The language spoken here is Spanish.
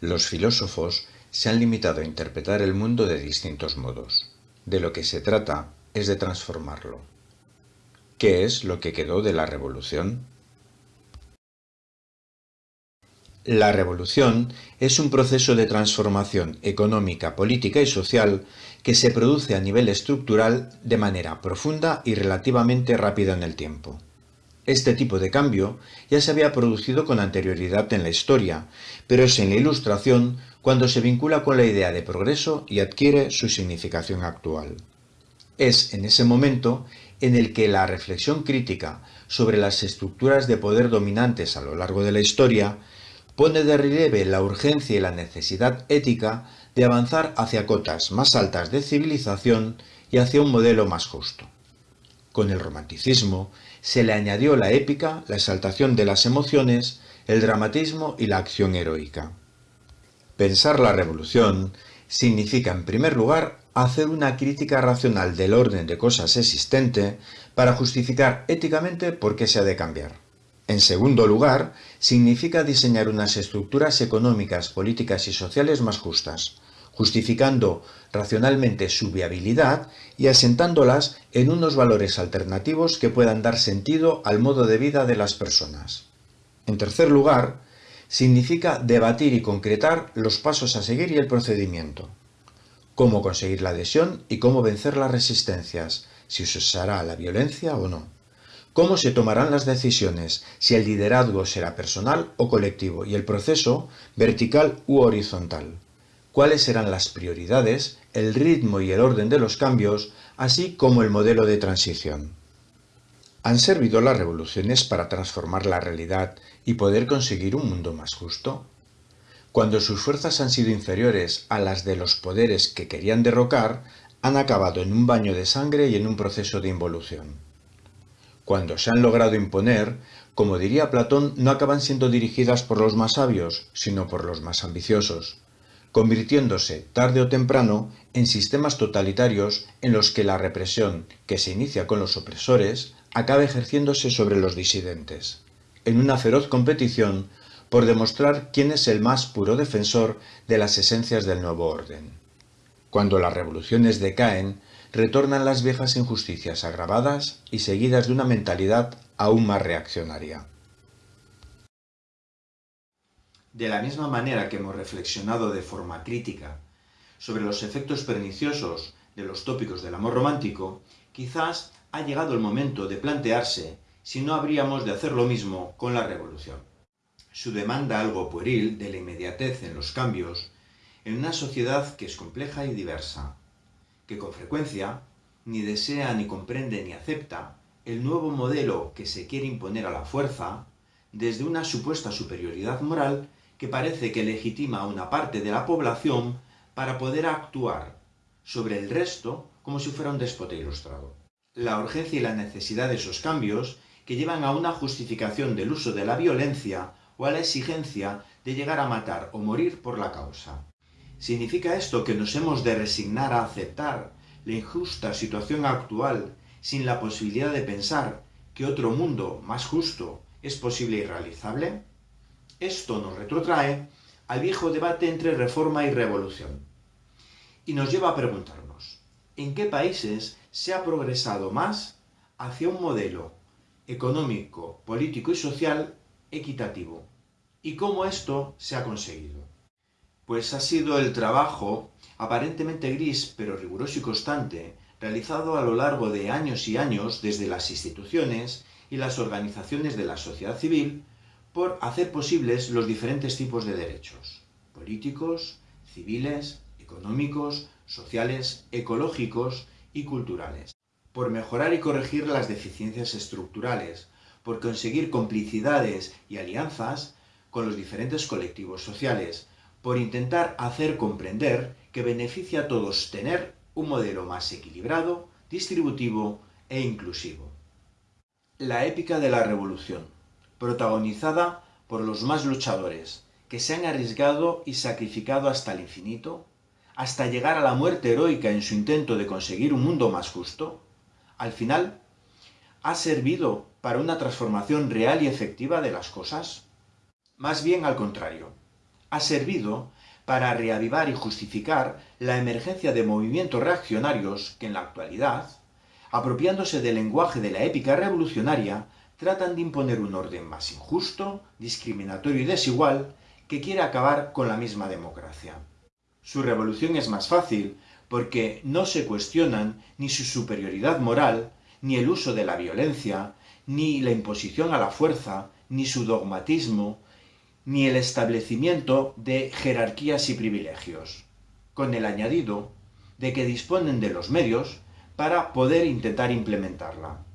Los filósofos se han limitado a interpretar el mundo de distintos modos. De lo que se trata es de transformarlo. ¿Qué es lo que quedó de la revolución? La revolución es un proceso de transformación económica, política y social que se produce a nivel estructural de manera profunda y relativamente rápida en el tiempo. Este tipo de cambio ya se había producido con anterioridad en la historia, pero es en la Ilustración cuando se vincula con la idea de progreso y adquiere su significación actual. Es en ese momento en el que la reflexión crítica sobre las estructuras de poder dominantes a lo largo de la historia pone de relieve la urgencia y la necesidad ética de avanzar hacia cotas más altas de civilización y hacia un modelo más justo. Con el romanticismo se le añadió la épica, la exaltación de las emociones, el dramatismo y la acción heroica. Pensar la revolución significa, en primer lugar, hacer una crítica racional del orden de cosas existente para justificar éticamente por qué se ha de cambiar. En segundo lugar, significa diseñar unas estructuras económicas, políticas y sociales más justas, justificando racionalmente su viabilidad y asentándolas en unos valores alternativos que puedan dar sentido al modo de vida de las personas. En tercer lugar, significa debatir y concretar los pasos a seguir y el procedimiento. Cómo conseguir la adhesión y cómo vencer las resistencias, si usará la violencia o no. Cómo se tomarán las decisiones, si el liderazgo será personal o colectivo y el proceso vertical u horizontal cuáles serán las prioridades, el ritmo y el orden de los cambios, así como el modelo de transición. ¿Han servido las revoluciones para transformar la realidad y poder conseguir un mundo más justo? Cuando sus fuerzas han sido inferiores a las de los poderes que querían derrocar, han acabado en un baño de sangre y en un proceso de involución. Cuando se han logrado imponer, como diría Platón, no acaban siendo dirigidas por los más sabios, sino por los más ambiciosos convirtiéndose tarde o temprano en sistemas totalitarios en los que la represión que se inicia con los opresores acaba ejerciéndose sobre los disidentes, en una feroz competición por demostrar quién es el más puro defensor de las esencias del nuevo orden. Cuando las revoluciones decaen, retornan las viejas injusticias agravadas y seguidas de una mentalidad aún más reaccionaria. De la misma manera que hemos reflexionado de forma crítica sobre los efectos perniciosos de los tópicos del amor romántico, quizás ha llegado el momento de plantearse si no habríamos de hacer lo mismo con la revolución. Su demanda algo pueril de la inmediatez en los cambios en una sociedad que es compleja y diversa, que con frecuencia ni desea ni comprende ni acepta el nuevo modelo que se quiere imponer a la fuerza desde una supuesta superioridad moral que parece que legitima a una parte de la población para poder actuar sobre el resto como si fuera un déspota ilustrado. La urgencia y la necesidad de esos cambios que llevan a una justificación del uso de la violencia o a la exigencia de llegar a matar o morir por la causa. ¿Significa esto que nos hemos de resignar a aceptar la injusta situación actual sin la posibilidad de pensar que otro mundo más justo es posible y realizable? Esto nos retrotrae al viejo debate entre reforma y revolución. Y nos lleva a preguntarnos, ¿en qué países se ha progresado más hacia un modelo económico, político y social equitativo? ¿Y cómo esto se ha conseguido? Pues ha sido el trabajo, aparentemente gris, pero riguroso y constante, realizado a lo largo de años y años desde las instituciones y las organizaciones de la sociedad civil por hacer posibles los diferentes tipos de derechos, políticos, civiles, económicos, sociales, ecológicos y culturales, por mejorar y corregir las deficiencias estructurales, por conseguir complicidades y alianzas con los diferentes colectivos sociales, por intentar hacer comprender que beneficia a todos tener un modelo más equilibrado, distributivo e inclusivo. La épica de la revolución protagonizada por los más luchadores, que se han arriesgado y sacrificado hasta el infinito, hasta llegar a la muerte heroica en su intento de conseguir un mundo más justo, al final, ¿ha servido para una transformación real y efectiva de las cosas? Más bien al contrario, ha servido para reavivar y justificar la emergencia de movimientos reaccionarios que en la actualidad, apropiándose del lenguaje de la épica revolucionaria, tratan de imponer un orden más injusto, discriminatorio y desigual que quiere acabar con la misma democracia. Su revolución es más fácil porque no se cuestionan ni su superioridad moral, ni el uso de la violencia, ni la imposición a la fuerza, ni su dogmatismo, ni el establecimiento de jerarquías y privilegios, con el añadido de que disponen de los medios para poder intentar implementarla.